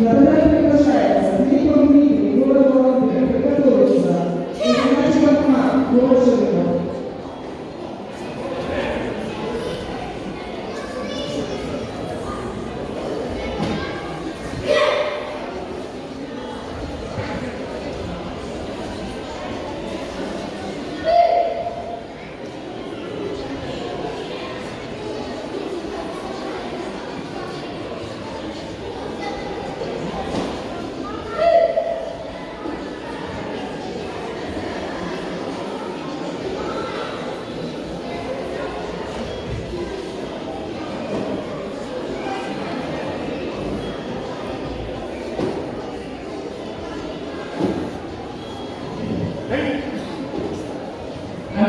На подарок приглашается Глебов Милин. 而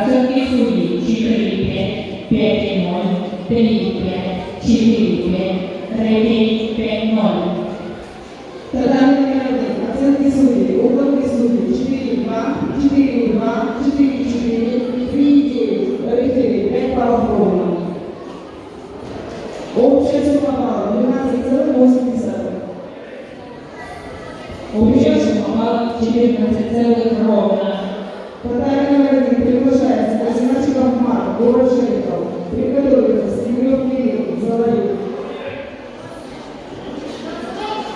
这技术以区域里边、边境门、边里边、区域里边、rating 边门。ప్రధానంగా అసలు తీసుకుంది ఓపెన్ తీసుకుంది చిటి ఇవ్వ చిటి ఇవ్వ చిటి చిటి ఫ్రీకి రైతే పేపర్ ఓపెన్ చేసుకున్న сумма 14 ровно. Подарок номер один приглашается Азимачиков Мар, город Шариков. Приготовиться, Семен Кирилл, Золотик.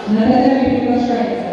На приглашается